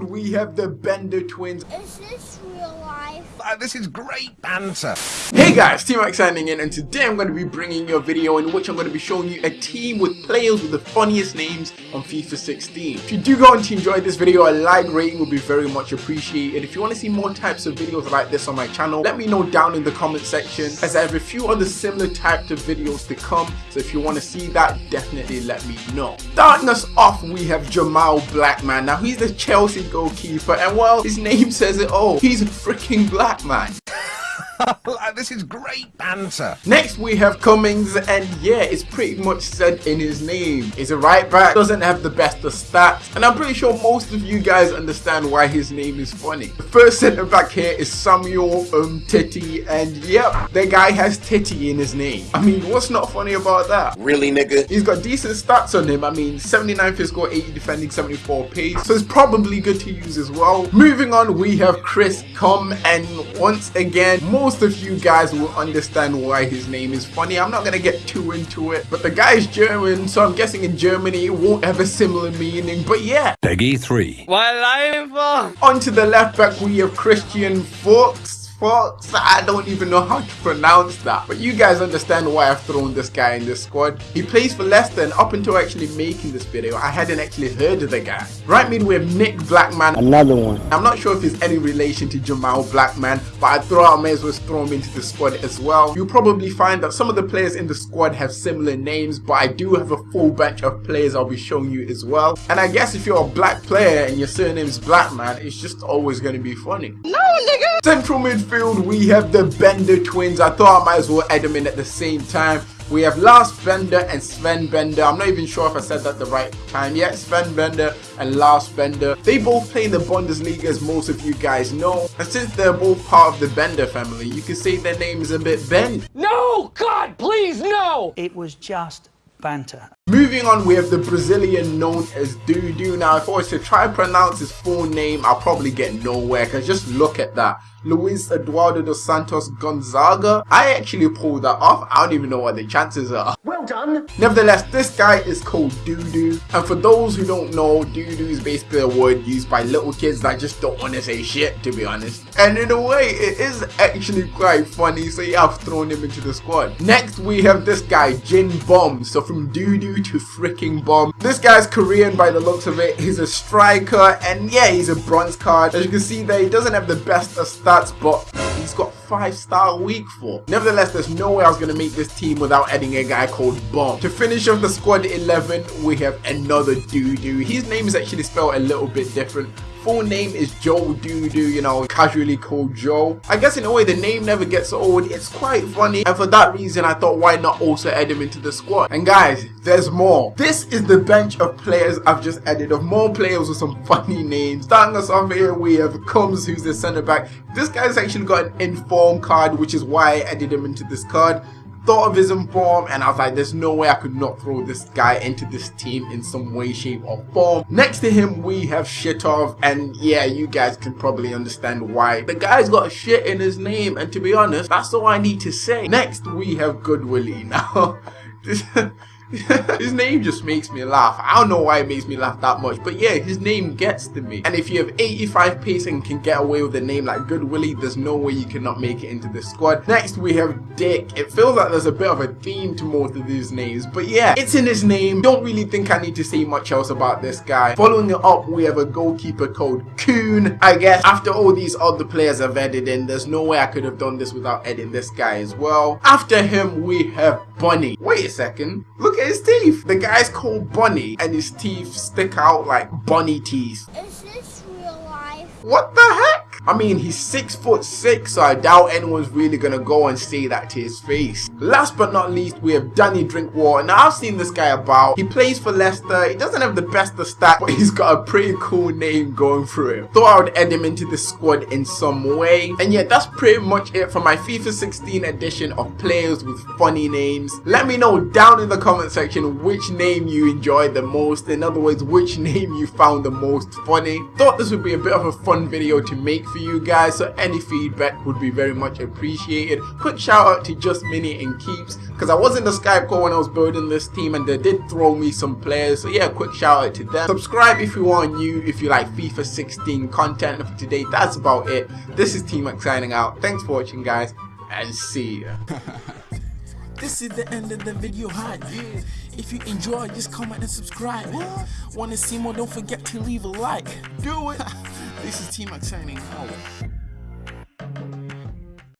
We have the Bender twins. Is this real life? Uh, this is great banter. Hey guys, T-Max signing in and today I'm going to be bringing you a video in which I'm going to be showing you a team with players with the funniest names on FIFA 16. If you do go on to enjoy this video, a like rating would be very much appreciated. If you want to see more types of videos like this on my channel, let me know down in the comment section as I have a few other similar types of videos to come. So if you want to see that, definitely let me know. Starting us off, we have Jamal Blackman. Now he's the Chelsea goalkeeper and well, his name says it all. He's a freaking black man. this is great banter. Next we have Cummings and yeah, it's pretty much said in his name. He's a right back, doesn't have the best of stats and I'm pretty sure most of you guys understand why his name is funny. The first centre back here is Samuel Umtiti and yep, the guy has titty in his name. I mean, what's not funny about that? Really nigga? He's got decent stats on him. I mean, 79 physical, 80 defending, 74 pace. So it's probably good to use as well. Moving on, we have Chris Com and once again, most of you guys will understand why his name is funny. I'm not gonna get too into it, but the guy is German, so I'm guessing in Germany it won't have a similar meaning. But yeah. PEGI 3. On to the left back, we have Christian Fuchs. Fox. I don't even know how to pronounce that. But you guys understand why I've thrown this guy in this squad. He plays for Leicester and up until actually making this video, I hadn't actually heard of the guy. Right mid we have Nick Blackman. Another one. I'm not sure if he's any relation to Jamal Blackman, but I thought I may as well throw him into the squad as well. You'll probably find that some of the players in the squad have similar names, but I do have a full batch of players I'll be showing you as well. And I guess if you're a black player and your surname's Blackman, it's just always going to be funny. No, nigga! Central midfield, we have the Bender twins. I thought I might as well add them in at the same time. We have Lars Bender and Sven Bender. I'm not even sure if I said that the right time yet. Sven Bender and Lars Bender. They both play in the Bundesliga as most of you guys know. And since they're both part of the Bender family, you can say their name is a bit bent. No! God, please, no! It was just banter. Moving on, we have the Brazilian known as Dudu. Now, if I was to try and pronounce his full name, I'll probably get nowhere because just look at that. Luis Eduardo dos Santos Gonzaga. I actually pulled that off. I don't even know what the chances are. Well done! Nevertheless, this guy is called Dudu. And for those who don't know, Dudu is basically a word used by little kids that just don't want to say shit, to be honest. And in a way, it is actually quite funny, so yeah, I've thrown him into the squad. Next, we have this guy, Jin Bomb. So from Dudu to freaking Bomb. This guy's Korean by the looks of it. He's a striker, and yeah, he's a bronze card. As you can see there, he doesn't have the best of stats stats, but he's got 5 star weak for. Nevertheless, there's no way I was going to make this team without adding a guy called Bomb. To finish off the squad 11, we have another doo-doo. His name is actually spelled a little bit different full name is Joe Dodoo, you know, casually called Joe. I guess in a way the name never gets old, it's quite funny and for that reason I thought why not also add him into the squad. And guys, there's more. This is the bench of players I've just added of more players with some funny names. Starting us off here we have Combs who's the centre back. This guy's actually got an inform card which is why I added him into this card thought of his inform and I was like there's no way I could not throw this guy into this team in some way shape or form. Next to him we have Shitov and yeah you guys can probably understand why. The guy's got shit in his name and to be honest that's all I need to say. Next we have Goodwillie now his name just makes me laugh. I don't know why it makes me laugh that much, but yeah, his name gets to me. And if you have 85 pace and can get away with a name like Goodwillie, there's no way you cannot make it into this squad. Next, we have Dick. It feels like there's a bit of a theme to most of these names, but yeah, it's in his name. Don't really think I need to say much else about this guy. Following it up, we have a goalkeeper called Coon. I guess after all these other players have added in, there's no way I could have done this without adding this guy as well. After him, we have Bunny. Wait a second. Look Look at his teeth. The guy's called Bunny and his teeth stick out like bunny teeth. Is this real life? What the heck? I mean, he's six foot six, so I doubt anyone's really gonna go and say that to his face. Last but not least, we have Danny Drinkwater. Now, I've seen this guy about. He plays for Leicester. He doesn't have the best of stats, but he's got a pretty cool name going through him. Thought I would add him into the squad in some way. And yeah, that's pretty much it for my FIFA 16 edition of players with funny names. Let me know down in the comment section which name you enjoyed the most. In other words, which name you found the most funny. Thought this would be a bit of a fun video to make for you guys, so any feedback would be very much appreciated. Quick shout out to Just Mini and Keeps, because I was in the Skype call when I was building this team and they did throw me some players, so yeah, quick shout out to them. Subscribe if you are new, if you like FIFA 16 content. And for today, that's about it. This is T-Max signing out. Thanks for watching, guys, and see ya. This is the end of the video hype. If you enjoy, just comment and subscribe. Wanna see more? Don't forget to leave a like. Do it. this is T Max signing out.